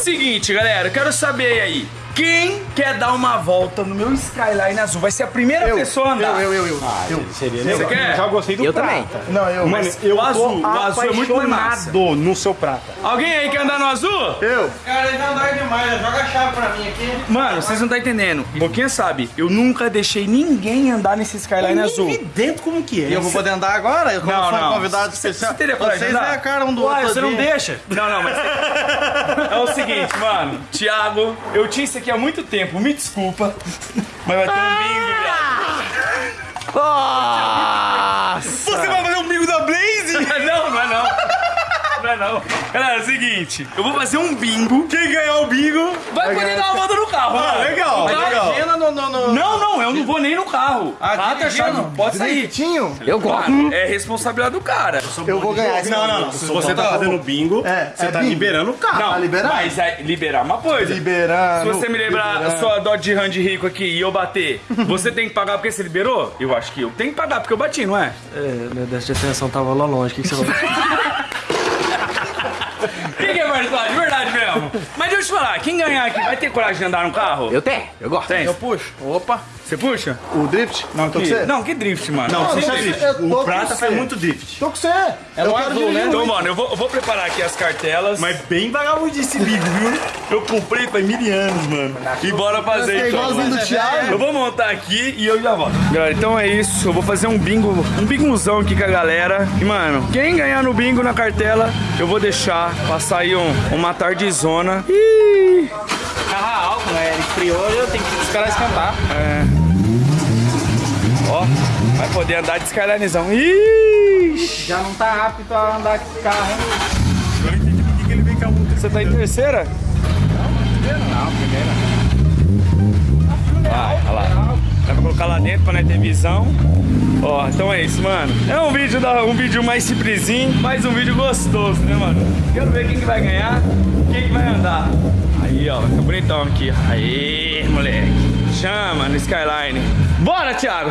Seguinte, galera, eu quero saber aí. Quem quer dar uma volta no meu Skyline azul? Vai ser a primeira Eu, pessoa a andar. eu, eu, eu, eu. Seria Você quer? Já gostei do Eu prata. também. Não, eu. Mano, mas eu o azul, o azul é muito massa. apaixonado no seu prata. Alguém aí quer andar no azul? eu. Cara, ele não dói demais, joga a chave pra mim aqui. Mano, vocês não estão entendendo. Boquinha sabe, eu nunca deixei ninguém andar nesse Skyline azul. E dentro como que é? E eu vou poder andar agora? Eu Não, um não. convidado especial. cê teria Vocês é a cara um do Uai, outro. você não deixa? Não, não, mas. É o seguinte, mano. Thiago, eu tinha isso aqui há muito tempo, me desculpa. Mas vai ter um bingo, viado. Nossa! Você vai fazer um bingo da Blaze? não, não é não. Não é não. Galera, é o seguinte, eu vou fazer um bingo. Quem ganhar o bingo vai poder dar uma volta no carro. Ah, legal, Vai. legal. No, no, no... Não, não, eu não vou nem no carro. Ah, Rata, dirigindo? chave, pode sair. Tinho. Eu gosto. É responsabilidade do cara. Eu vou ganhar Não, não, não. Se você tá fazendo bingo, É, você é tá bingo. liberando o carro. Não, tá mas é liberar uma coisa. Liberando. Se você me lembrar a liberando. sua Dodge Ram de rico aqui e eu bater, você tem que pagar porque você liberou? Eu acho que eu tenho que pagar porque eu bati, não é? É, meu déficit de atenção tava lá longe. O que, que você falou? Quem que é verdade? Verdade Mas deixa eu te falar, quem ganhar aqui vai ter coragem de andar no carro? Eu tenho, eu gosto. Tem. Eu puxo. Opa. Você puxa? O drift? Não, tô com você. Não, que drift, mano. Não, você eu drift. O prata faz muito drift. Tô com você. É eu azul, né? Então, mano, eu vou, eu vou preparar aqui as cartelas. Mas bem vagabundo esse bico, viu? Eu comprei faz mil anos, mano. E bora fazer É então. igualzinho do Thiago. Eu vou montar aqui e eu já volto. Galera, então é isso. Eu vou fazer um bingo, um bingozão aqui com a galera. E, mano, quem ganhar no bingo na cartela, eu vou deixar passar aí um, uma tardezona. Ih! Carro alto, né? Ele esfriou, eu tenho que esperar esquentar. Ó, vai poder andar de Skylinezão. Ixi! Já não tá apto a andar com o carro. Eu não entendi por que ele veio com a multa. Você tá em terceira? Vai, olha lá. Dá pra colocar lá dentro pra não ter visão. Ó, então é isso, mano. É um vídeo, da, um vídeo mais simplesinho, mas um vídeo gostoso, né, mano? Quero ver quem que vai ganhar, quem que vai andar. Aí, ó, vai bonitão aqui. Aí, moleque. Chama no Skyline. Bora, Thiago.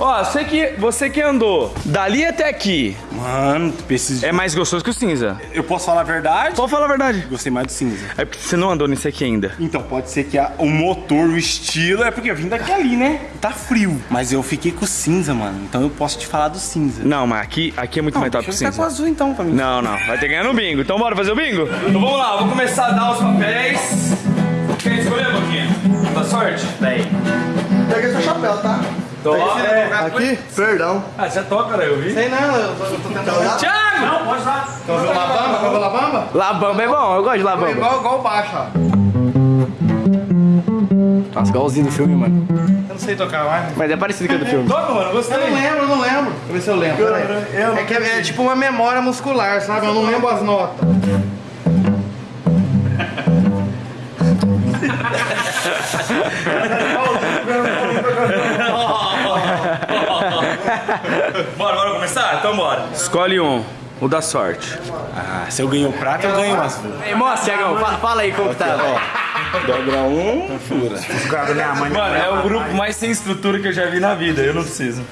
Ó, você que, você que andou dali até aqui, Mano, preciso. é mais gostoso que o cinza. Eu posso falar a verdade? Pode falar a verdade. Gostei mais do cinza. É porque você não andou nisso aqui ainda. Então, pode ser que a- o motor, o estilo, é porque eu vim daqui ali, né? Tá frio. Mas eu fiquei com o cinza, mano. Então eu posso te falar do cinza. Não, mas aqui, aqui é muito mais top que o ficar com o cinza. azul então pra mim. Não, não. Vai ter que ganhar no bingo. Então bora fazer o bingo? Então vamos lá, vou começar a dar os papéis. Quer escolher, Boquinha? Da sorte? Bem. Peguei seu chapéu, tá? Toca. Aqui? Perdão. Ah, você toca, né? Eu vi. Sei não, eu tô, eu tô tentando. Thiago! Não, pode usar. Quer ver o Labamba? Quer ver o Labamba? Labamba é bom, eu gosto de labamba. Igual, igual o baixo, ó. Nossa, igualzinho do filme, mano. Eu não sei tocar mais. Mas é parecido com o do filme. Toca, mano, Eu não gostei. lembro, eu não lembro. Deixa eu ver se eu lembro. peraí. É que é, é tipo uma memória muscular, sabe? Eu não lembro as notas. Bora, bora começar? Então bora. Escolhe um. O da sorte. Ah, se eu ganho o prata, eu ganho o azul. Ei, mostra, Thiagão, fala, fala aí como que tá. Dobra um, fura. Mano, é o grupo mais sem estrutura que eu já vi na vida. Eu não preciso.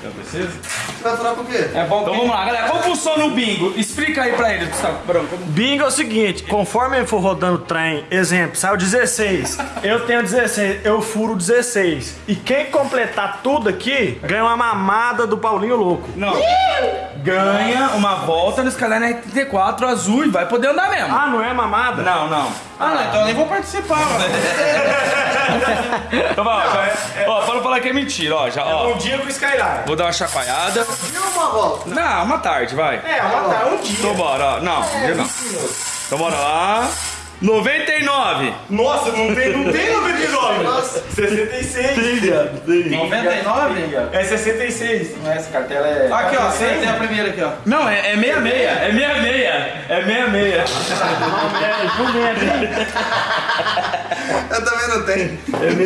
Vai furar por quê? É bom Então vamos lá, galera. Como funciona o bingo? Explica aí pra eles, Gustavo Branco. Bingo é o seguinte, conforme ele for rodando o trem, exemplo, saiu 16, eu tenho 16, eu furo 16. E quem completar tudo aqui, ganha uma mamada do Paulinho Louco. Não. Ganha uma volta no Skyline R34 azul e vai poder andar mesmo. Ah, não é mamada? Não, não. Ah, não, então eu nem vou participar, mano. Então vai, ó, já é- ó, para não falar que é mentira, ó, já, ó. Um dia com o Skyline. Vou dar uma chacoalhada. E uma volta? Não, uma tarde, vai. É, uma tá, um dia. Então bora, ó. Não, um dia não. Então bora lá. 99. Nossa, não tem, não tem 99. Nossa. 66. 99? É 66. Não, essa cartela é. Aqui, ó, você tem a primeira aqui, ó. Não, é, é 66. É 66. É 66. Eu também não tenho.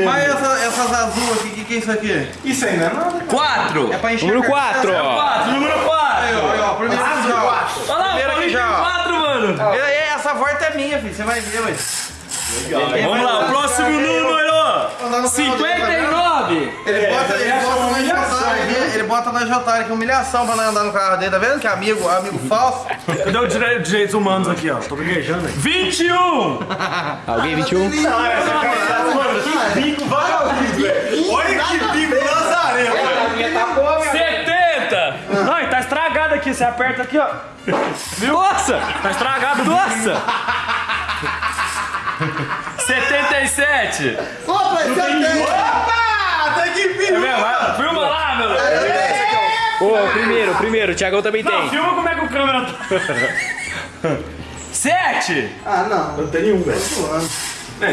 Mas essa- essas azul aqui, o que, que é isso aqui? Isso aí não é nada. 4. É pra encher Número. 4, ó. 4, número 4. Aí, ó, aí, ó, primeiro aqui já. Olha lá, Primeiro aqui já. 4, mano. E aí, essa volta é minha, filho. Você vai ver, ué. Vamos lá, o próximo número. Andar no carro dele, tá 59. 9. Ele bota, ele é bota uma na aqui, ele bota na Jotara aqui, humilhação pra nós andar no carro dele, tá vendo? Que amigo, amigo falso. Cadê o dire- direitos humanos aqui, ó? Tô gaguejando aí. 21. Alguém 21? Bico vagabundo, velho. Olha que bico lazarento. 70. Não, e tá estragado aqui. Você aperta aqui, ó. Nossa! Tá estragado. Nossa! 77. Opa, esse eu tenho. Opa! Tem que vir! É mesmo? Vai, Filma lá, meu. Eu tenho esse aqui, ó. Ô, primeiro, primeiro, o Thiagão também Não, tem. filma como é que o câmera tá. 7. Ah, não. Não tem nenhum, velho. Zoando.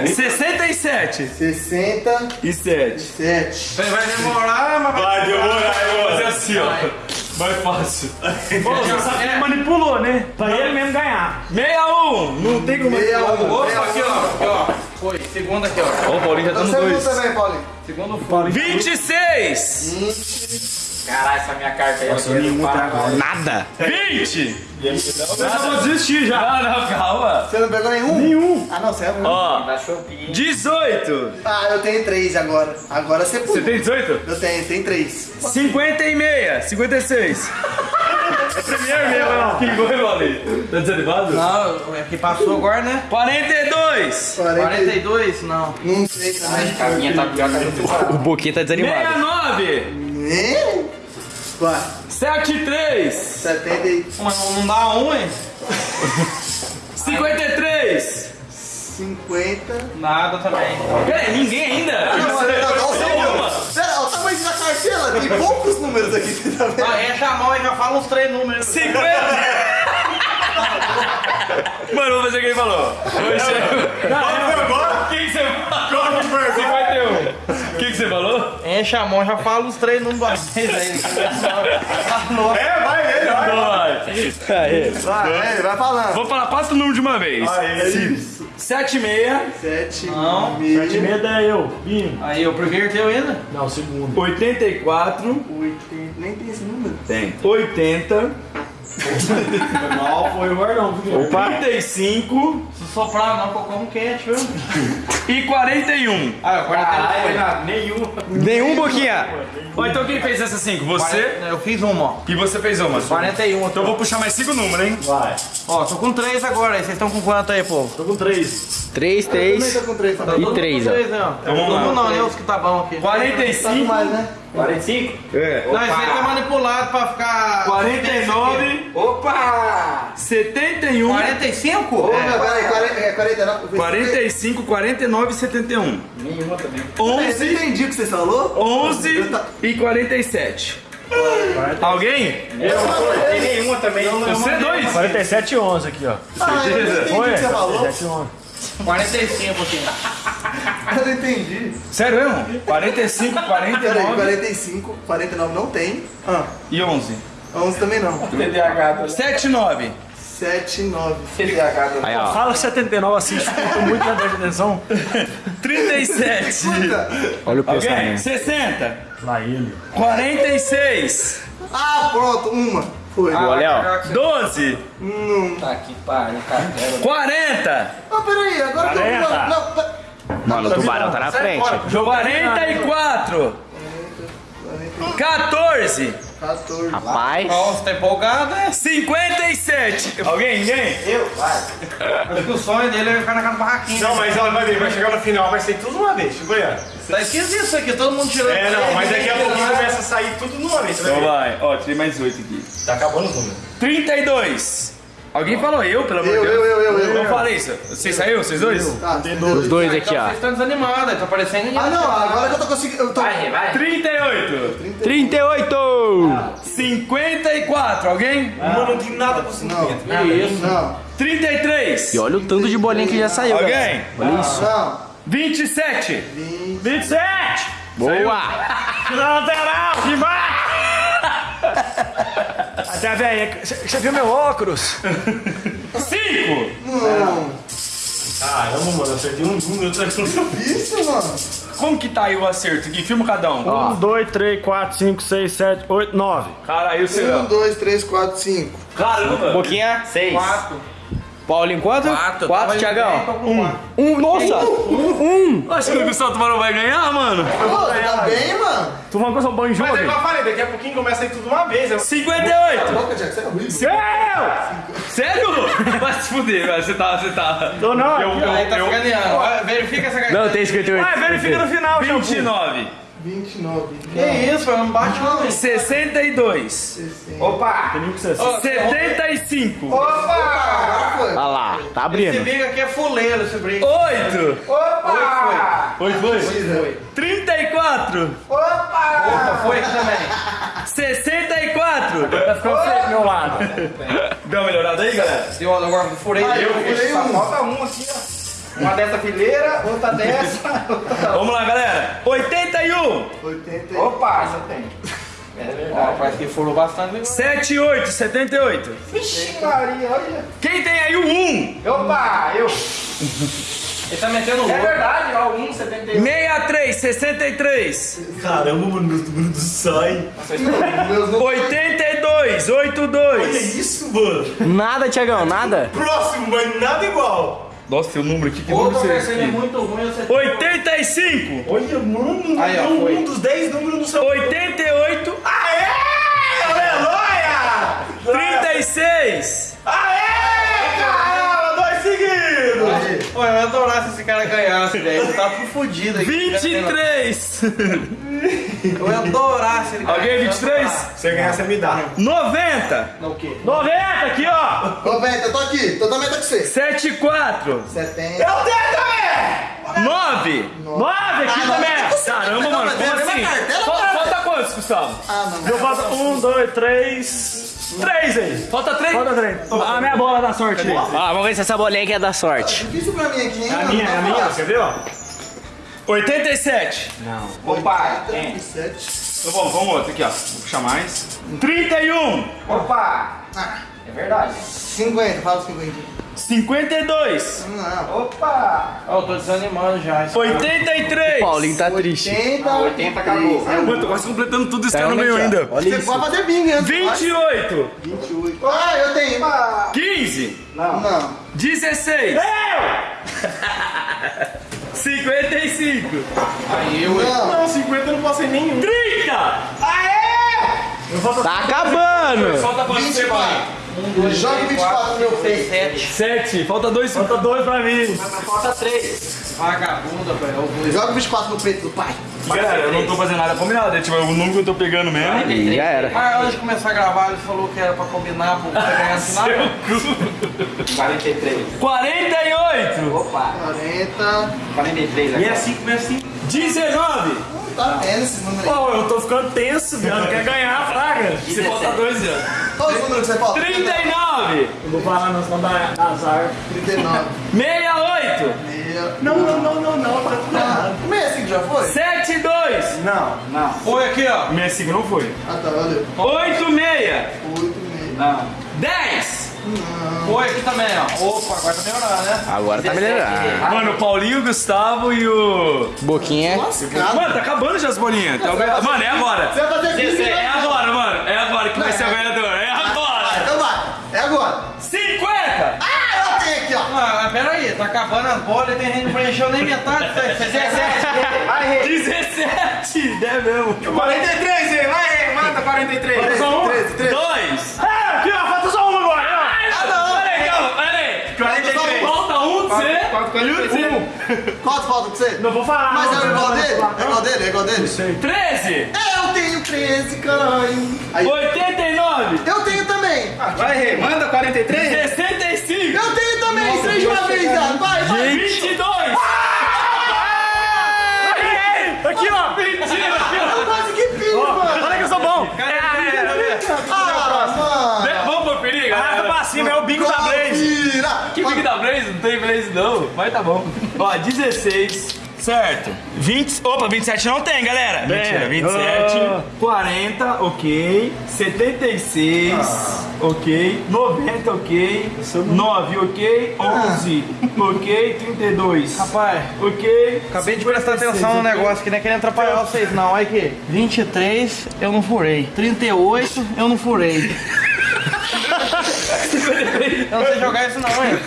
67. 67. E 7. Vai demorar, mas vai. Vai demorar, eu vou fazer assim, ó. Mais fácil. Pô, você sabe que ele manipulou, né? Pra ele mesmo ganhar. 61. Não tem como. 61. Opa, aqui, ó. Aqui, ó. Foi, segundo aqui, ó. Ó, o Paulinho já tá no Segundo 2. também, Paulinho. Segundo foi. 26. Caralho, essa minha carta aí. Nossa, nenhum tá agora. Nada. 20. Eu já vou desistir já. Ah, não, calma. Você não pegou nenhum? Nenhum. Ah, não, você é um. Ó, Da Shopee. 18. Ah, eu tenho três agora. Agora você pulou. Você tem 18? Eu tenho, tem três. 50 e meia. 56. Primeiro mesmo, não. Que foi, Paulinho? Tá desanimado? Não, é que passou agora, né? 42. 40. 42, não. Não sei também. A minha tá pior que a do O Boquinha tá desanimado. 69. Né? Vai. 73. 70 e Mas não, não dá um, hein? 53. 50. Nada também. Peraí, ninguém ainda? Não, não, não, não, cartela, tem poucos números aqui, você tá vendo? Ah, enche a mão e já fala uns três números. 50. Mano, vou fazer o que ele falou. Oxe. Não, O que você falou? 51. O que você falou? Enche a mão e já fala os três números da vez aí. É, vai ele, vai. Aê. Vai, é, vai falando. Vou falar quatro números de uma vez. Isso. 7 e meia. 7, Não. De medo é eu, Binho. Aí, o primeiro teu ainda? Não, o segundo. 84. 80. Nem tem esse número. Tem. 80. Mal foi o? Opa. 35. Se soprar não, eu como quente, viu? E 41. Ah, agora não foi nada. Nenhum. Nenhum Boquinha. Ó, então quem fez essas 5? Você. Eu fiz uma, ó. E você fez uma. 41. Então eu vou puxar mais 5 números, hein? Vai. Ó, tô com três agora. aí. Vocês estão com quanto aí, povo? Tô com três. 3, Eu também 3 tô com 3 também. e Todo 3, mundo ó. três, né, ó. Então vamos lá. não, né? Os que tá bom aqui. Tá com 45. mais, né? 45? É. Não, isso aí tá manipulado pra ficar... 49. Opa! 71. 45? Ô, meu, peraí, 40, é 49. 45, 49 e 71. Nenhuma também. Eu 11, entendi o que você falou. 11 e 47. Alguém? Tem nenhuma também. Você dois? 47 e 11 aqui, ó. Ah, eu não entendi o Foi? que você falou. 47 e 11. 45 aqui. Eu não entendi. Sério mesmo? 45, Peraí, 49 45, 49 não tem. Ah, e 11. 11 também não. TDAH. 7, 9. 7, 9. TDAH. Aí, ó. Fala 79 assim, escuta muito na atenção. 37. Escuta. Olha o pensamento. 60. Lá ele. 46. Ah, pronto, uma. Foi. Ah, Olha, ó. 12. Tá aqui, pariu, cartela. 40. Ah, peraí, agora que eu. Não, pera- Mano, o tubarão tá na frente. 44. 14. 14. Rapaz. Nossa, tá empolgado, né? 57. Alguém? Ninguém? Acho que o sonho dele é ficar na casa do barraquinho. Não, mas olha, vai ver, vai chegar no final, vai ser tudo uma vez, tipo aí, Tá esquisito isso aqui, todo mundo tirando. É, não, mas daqui a pouco pouquinho começa a sair tudo de uma vez, vai Então vai. Ó, tirei mais 8 aqui. Tá acabando os números. 32. Alguém falou eu, pelo amor de Eu, Deus. eu, eu, eu, eu. Não falei isso. Você saiu, vocês dois? Tá, Os dois aqui, Então ó. vocês estão desanimados, tá parecendo ninguém. Ah, não, agora que eu tô conseguindo... Eu tô... Vai, vai. 38. 38! 54. Alguém? Uma não tem nada com Não, Que isso? não, 33. E olha o tanto de bolinha que já saiu, Alguém? galera. Olha isso. não. 27. 27! Boa! Lateral, embaixo! Até velho, você viu meu óculos? 5. Não. Caramba, mano, eu acertei um número, eu acertei um Isso, mano. Como que tá aí o acerto aqui? Filma cada um. 1, 2, 3, 4, 5, 6, 7, 8, 9. Caralho, o 1, seu. 2, 3, 4, 5. Caramba. Boquinha, 6. 4. Paulinho, quanto? Quatro. Quatro, Thiagão. quatro. Um, nossa! Um! Acho que o Gustavo Tubarão vai ganhar, mano. Pô, tá bem, mano? Tu falando que eu sou bom em jogo? Mas é igual eu falei, daqui a pouquinho começa aí tudo de uma vez. Eu... 58. Boca, Jack, você é horrível. Sério? Vai se fuder, velho. Você tá, você tá. Tô não. Eu, eu, Aí tá eu, Verifica essa carteira. Não, tem 58. Vai, verifica no final, shampoo. 29. 29. Que isso, foi um bate não. 62. Opa! Tem nem que ser assim. Ó, 75. Opa! Agora foi. Olha lá, tá Esse abrindo. briga aqui é fuleiro, esse briga. 8. Opa! Oi, foi? Foi. 34. Opa, foi aqui também. 64. Tá ficando feio do meu lado. Deu uma melhorada aí, galera? Deu agora furei. Ah, eu furei Só um. falta um aqui, ó. Uma dessa fileira, outra dessa. outra- Vamos lá, galera. 81. 80. Opa, isso tem. É verdade. Parece que furou bastante. né? 78. 78. Vixe, Maria, olha. Quem tem aí o 1? Opa, eu. Ele tá metendo louco. É verdade, ó, 1,71. 63. 63. Caramba, mano, meu número do sai. Meus números. 82. 82. isso, mano? Nada, Thiagão, nada. Próximo, mas nada igual. Nossa, tem um número aqui que Outra número versão é muito ruim, sei. 85. Olha, mano, Aí, ó, um, foi. um dos 10 números do seu. 88. Aê! Aleluia! 36. Aê! Caramba, dois seguidos! Pô, eu adorar se esse cara ganhasse, velho. Tá fodido aqui. 23. Eu ia adorar se ele ganhar. Alguém é 23? Se você ganhar, você me dá. 90! Não, o quê? 90 aqui, ó! 90, eu tô aqui. Totalmente com você. 7, 4. 70. Eu tenho também! 9! 9 aqui ah, também! É Caramba, mano, como assim? Falta quantos, Gustavo? Ah, não. É eu faço 1, 2, 3... 3 aí. Falta 3? Falta 3. A ah, minha bola dá sorte. aí. Ó, vamos ver se essa bolinha aqui é da sorte. Difícil pra mim aqui, hein? É A minha, é a minha. Você viu? 87. Não. Opa. 87. Então vamos, vamos outro aqui, ó. Vou puxar mais. 31. Opa. Ah. É verdade. 50, fala os 50. 52. Não. Opa. Eu oh, tô desanimando já. 83. O Paulinho tá 80, triste. 80. Ah, 80 acabou. Ah, eu é tô quase completando tudo isso que eu não ganhou ainda. Olha Você isso. pode fazer bingo. 28. 28. Ah, eu tenho. Uma... 15. Não. Não. 16. Eu! 55. Aí eu. Não. Não, 50 eu não passei nenhum. 30. Eu faço Tá acabando. Falta quanto você vai? 24. Joga 24 no meu peito. 7. 7. Falta 2. Falta dois pra mim. Falta 3. Vagabunda, velho. Joga 24 no peito do pai. Galera, eu não tô fazendo nada combinado. É tipo, o número que eu tô pegando mesmo. Ih, já era. Mas antes de começar a gravar, ele falou que era pra combinar pra ganhar no final. 43. 48. Opa! 40. 43 aqui. 65, 65. 19. Tá vendo esse número aí. Pô, eu tô ficando tenso, viado. Quer ganhar, fraga. Você falta 2 anos. Qual os números que você fala? 39. Eu vou falar, não, senão dá azar. 39. 68. Meia. Não, não, não, não, não. Tá tudo errado. Ah, 65 já foi? 72. Não. Não. Foi aqui, ó. 65 não foi. Ah, tá, valeu. 86. 8 meia. Não. 10. Foi aqui também, ó. Opa, agora tá melhorando, né? Agora tá melhorando. Mano, o Paulinho, o Gustavo e o. Boquinha. Lascado. Mano, tá acabando já as bolinhas. Tá Mano, é agora. Você vai fazer É né? agora, mano. É agora que vai Não, ser o é- ganhador. É agora. então vai. É agora. 50. Ah, eu tenho aqui, ó. Ah, pera aí, tá acabando as bolas e tem gente não preencheu nem metade. 17. Vai, Rei. 17. É mesmo. 43, Rei. Vai. Mata 43. Só um? 13, 13. 2. É, aqui, ó. Falta só um agora. ó. Ah, não. Pera aí, calma. Pera aí. 43. Falta um de você. E um de você. Quanto falta pra você? Não vou falar. Mas não, é igual não, dele? não, É igual dele? É igual dele? 13. É, eu tenho 13, caralho. Aí, 89. eu tenho também. Vai, Rei. Manda 43. 65. Eu tenho também. Três de uma vez. Vai, vai. 22. Aqui, ó. Mentira. Eu quase que fiz, mano. Olha que eu sou bom. Ah, mano. Vamos conferir, Arrasta galera. pra cima, é o bingo da Blaze. Que Big da Blaze? Não tem Blaze não, mas tá bom. Ó, 16, certo. 20, opa, 27 não tem, galera. Mentira, 27, Ah. 40, ok. 76, ok. 90, ok. 9, ok. 11, ok. 32, Rapaz, ok. acabei de prestar atenção no negócio que não é querendo atrapalhar vocês, não. Olha aqui. 23, eu não furei. 38, eu não furei. Eu não sei jogar isso não, hein?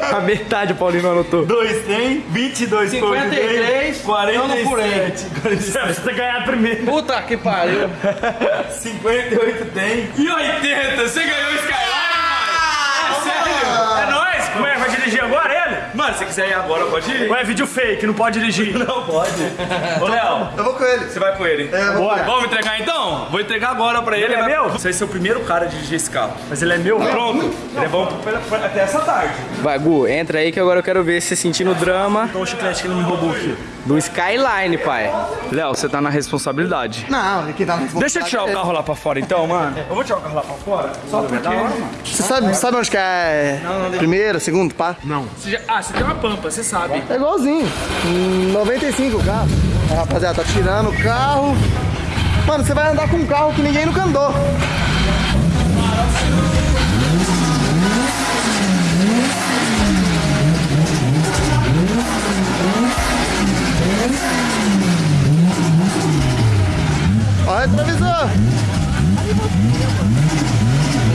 A metade o Paulinho anotou. 2 tem, 22 53, eu não furei. Você tem ganhado primeiro. Puta que pariu. 58 tem. E 80, você ganhou o Skyline, mano! É sério? É nóis! Como é? Vai dirigir agora ele? Mano, se quiser ir agora, pode ir? Ou é vídeo fake, não pode dirigir? Não pode. Ô, Léo, Eu vou com ele. você vai com ele? É, eu vou Bora. Vamos entregar então? Vou entregar agora pra ele. Ele é vai- meu? Você vai ser o primeiro cara a dirigir esse carro. Mas ele é meu? Pronto. Ele é bom até essa tarde. Vai, Gu, entra aí que agora eu quero ver você sentindo drama Olha o chiclete que ele me roubou aqui. Do Skyline, pai. Léo, você tá na responsabilidade. Não, quem tá na Deixa eu tirar o carro lá pra fora então, mano. Eu vou tirar o carro lá pra fora. Só porque... Você sabe, sabe onde que é primeiro, segundo, pá? Você já- Ah, você tem uma pampa, você sabe. É igualzinho. Hum, 95 o carro. Ah, rapaziada, tá tirando o carro. Mano, você vai andar com um carro que ninguém nunca andou. Retrovisor.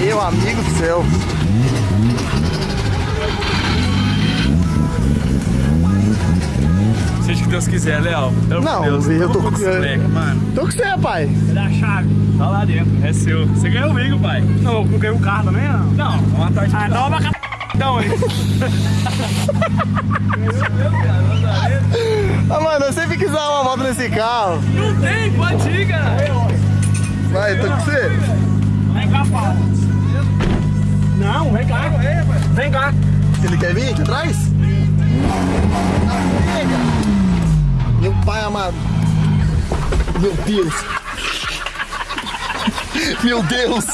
Meu amigo do céu. Seja o que Deus quiser, Léo. Não, Deus, eu tô com- mano. Tô com você, pai. Cadê a chave? Tá lá dentro, é seu. Você ganhou comigo, pai. Não, eu ganhei o carro também, não? Não, uma tarde Ah, não, mas... Então, hein? Ah, mano, eu sempre quis dar uma volta nesse carro. Não tem, pode ir, Vai, tô com você. Vem cá, Paulo. Não, vem cá. Vem cá. Ele quer vir aqui atrás? Meu pai amado. Meu Deus. Meu Deus.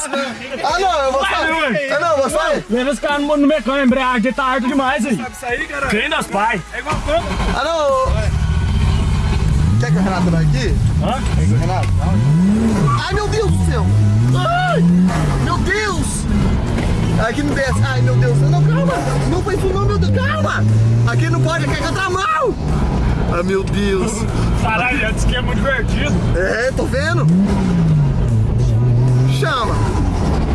Ah, não, eu vou sair. Ah, não, eu vou sair. Leva esse cara no, no mecânico, embreagem tá alto demais aí. Isso aí, cara. Quem das pais? É igual a pampa. Ah, não. Quer que o Renato vai aqui? Hã? Quer que o Renato? Ai, meu Deus do céu. Ai, meu Deus. Aqui não desce. Ai, meu Deus. Não, calma. Não foi isso não, meu Deus. Calma. Aqui não pode, aqui é contramão. Ai, meu Deus. Caralho, já disse que é muito divertido. É, tô vendo. Chama.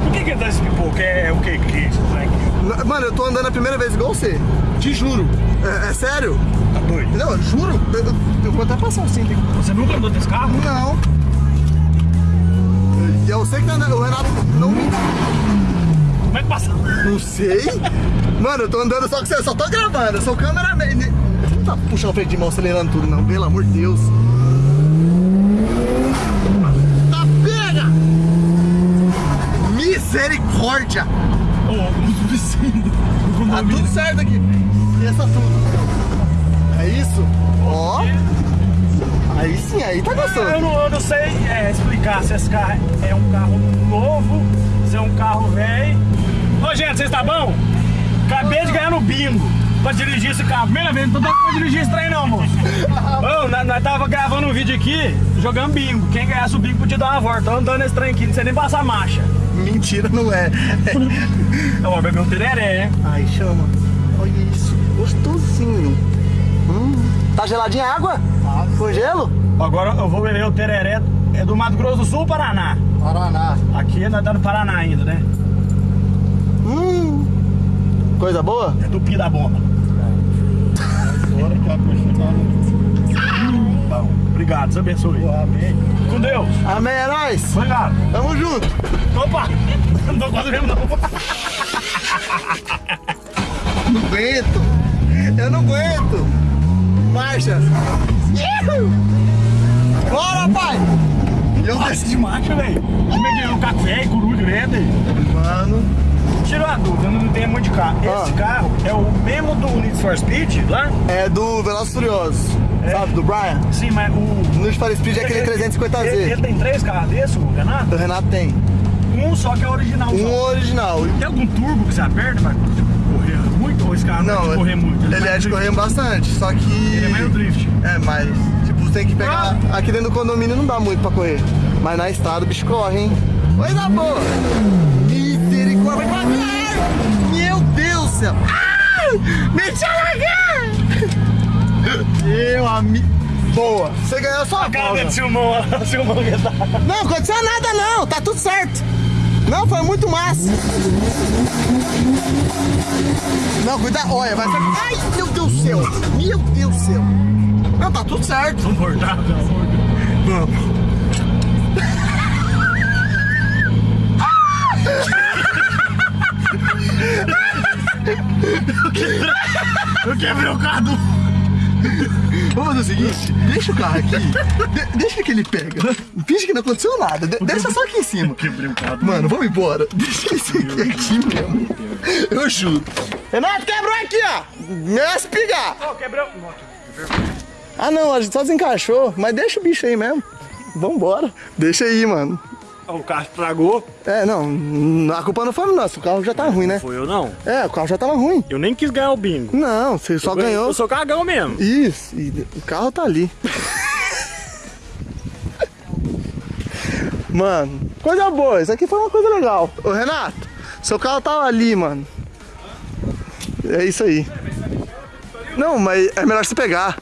Por que que tá esse pipoco? É, é o que que é isso? moleque? Mano, eu tô andando a primeira vez igual você. Te juro. É, é sério? Tá doido? Não, eu juro. Eu, eu, eu vou até passar o cinto aqui. Você nunca andou desse carro? Não. E eu sei que tá andando- o Renato não me... Como é que passa? Não sei. Mano, eu tô andando só que você, eu só tô gravando. Eu sou cameraman. Você não tá puxando o freio de mão, acelerando tudo, não. Pelo amor de Deus. Tá pega! Misericórdia! Ô, muito vizinho. do Tá tudo certo aqui. Esqueça tudo. É isso? Ó. Aí sim, aí tá Eu gostoso. não, eu não sei é, explicar se esse carro é um carro novo, se é um carro velho. Ô, gente, vocês tá bom? Acabei de ganhar no bingo pra dirigir esse carro. Primeira vez, não tô pra dirigir esse trem não, moço. Ô, nós, nós tava gravando um vídeo aqui, jogando bingo. Quem ganhasse o bingo podia dar uma volta. Tô andando nesse trem aqui, não sei nem passar marcha. Mentira, não é. Eu vou beber um tereré. Ai, chama. Olha isso. Gostosinho. Hum. Tá geladinha a água? Com gelo? Agora eu vou beber o tereré. É do Mato Grosso do Sul, Paraná. Paraná. Aqui nós tá no Paraná ainda, né? Hum. Coisa boa? É do Pi da Bomba. Bom, obrigado, Deus abençoe. Amém. Com Deus. Amém, é nóis. Obrigado. Tamo junto. Opa! Não tô quase mesmo, não. Não aguento. Eu não aguento. Marcha. Bora, pai. Eu Nossa, de marcha, velho. Como é que é? Um café, coruja, grande. Mano. Tirou a dúvida, eu não tenho muito de carro. Esse Ah. carro é o mesmo do Need for Speed lá? É do Velozes e Furiosos. Sabe, do Brian? Sim, mas o... No Need for Speed é aquele Ele, 350Z. ele tem três carros desses, o Renato? O Renato tem. Um só que é original. Um só. original. Tem algum turbo que você aperta muito? Ou esse carro não, é de correr muito? ele mais é de correr bastante, só que... Ele é mais no drift. É, mas, tipo, tem que pegar. Aqui dentro do condomínio não dá muito pra correr. Mas na estrada o bicho corre, hein? Coisa boa! Misericórdia! Meu Deus do céu! Deixa eu largar! Meu amigo. Boa! Você ganhou só a Cara dele, Silmão, Silmão que tá. Não, aconteceu nada não, tá tudo certo. Não, foi muito massa. Não, cuidado. Olha, vai ser... Ai, meu Deus do céu. Meu Deus do céu. Não, tá tudo certo. Vamos amor de Deus. Vamos. Eu quebrei o carro do... Vamos fazer o seguinte, deixa o carro aqui, de- deixa que ele pega. Finge que não aconteceu nada, de- deixa só aqui em cima. Quebrei o carro. Mano, vamos embora. Deixa esse aqui, aqui mesmo. Eu juro. Renato, quebrou aqui, ó. Me espigar. Oh, quebrou... Ah, não, a gente só desencaixou. Mas deixa o bicho aí mesmo. Vambora. Deixa aí, mano. O carro estragou. É, não, a culpa não foi nossa, o carro já tá ruim, né? Foi eu não. É, o carro já tava ruim. Eu nem quis ganhar o bingo. Não, você só ganhou. Eu sou cagão mesmo. Isso, e o carro tá ali. mano, coisa boa, isso aqui foi uma coisa legal. Ô Renato, seu carro tava ali, mano. É isso aí. Não, mas é melhor você pegar.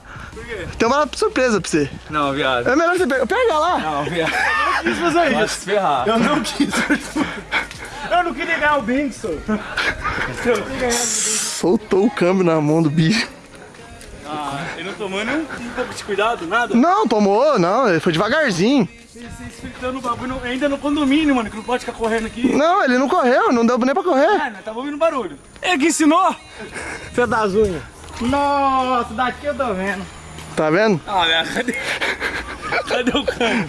Tem uma surpresa pra você. Não, viado. É melhor você pegar. Pega lá. Não, viado. quis fazer Vai isso. ferrar. Eu não quis. Eu não queria ganhar o só. Soltou o câmbio na mão do bicho. Ah, ele não tomou nem um, pouco de cuidado, nada? Não, tomou, não, ele foi devagarzinho. Vocês fritando o bagulho ainda no condomínio, mano, que não pode ficar correndo aqui. Não, ele não correu, não deu nem pra correr. Ah, nós tava ouvindo barulho. Ele que ensinou? Você das unhas. Nossa, daqui eu tô vendo. Tá vendo? Ah, minha, cadê? Cadê o cano?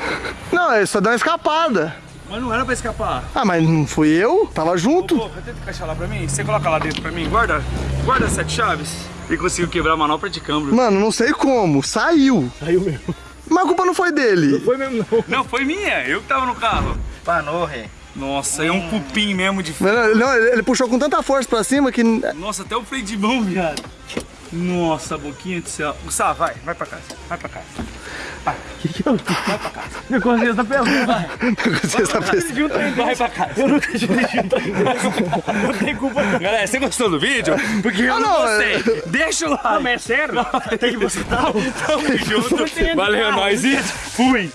Não, ele só deu uma escapada. Mas não era pra escapar. Ah, mas não fui eu, tava junto. Pô, tenta encaixar lá pra mim. Você coloca lá dentro pra mim. Guarda, guarda as sete chaves. E conseguiu quebrar a manopla de câmbio. Mano, não sei como, saiu. Saiu mesmo. Mas a culpa não foi dele. Foi mesmo não. Não, foi minha. Eu que tava no carro. Panou, ré. Nossa, é um cupim mesmo de... Não, não, ele ele puxou com tanta força pra cima que. Nossa, até o freio de mão, viado. Nossa, boquinha do céu. Gustavo, vai, vai pra casa. Vai pra casa. Minha consciência tá pesando. Vai. Você está pensando. Dirigi um trem, vai pra casa. Eu nunca dirigi um trem. Não tem culpa não. Galera, você gostou do vídeo? Porque eu Ah, não, não, gostei. Deixa o like. Ah, mas é sério? Tem que você tá. Tamo junto. Valeu, nós e fui.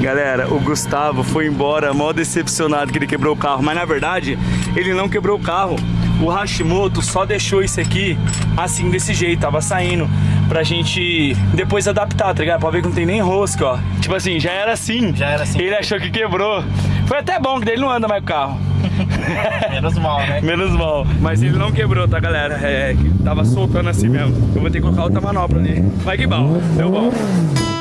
Galera, o Gustavo foi embora mó decepcionado que ele quebrou o carro, mas na verdade ele não quebrou o carro. O Hashimoto só deixou isso aqui assim desse jeito, tava saindo pra gente depois adaptar, tá ligado? Pra ver que não tem nem rosca, ó. Tipo assim, já era assim. Já era assim. Ele achou que quebrou. Foi até bom que daí ele não anda mais com o carro. Menos mal, né? Menos mal. Mas ele não quebrou, tá, galera? É, que tava soltando assim mesmo. Eu vou ter que colocar outra manopla ali. Mas que bom, deu bom.